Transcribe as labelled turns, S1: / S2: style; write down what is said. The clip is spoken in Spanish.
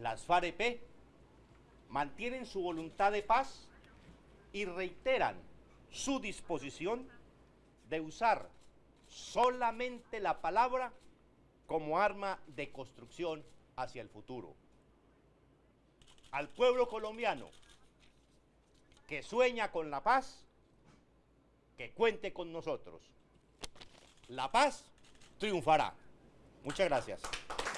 S1: las FAREP mantienen su voluntad de paz y reiteran su disposición de usar solamente la palabra como arma de construcción hacia el futuro. Al pueblo colombiano que sueña con la paz, que cuente con nosotros. La paz triunfará. Muchas gracias.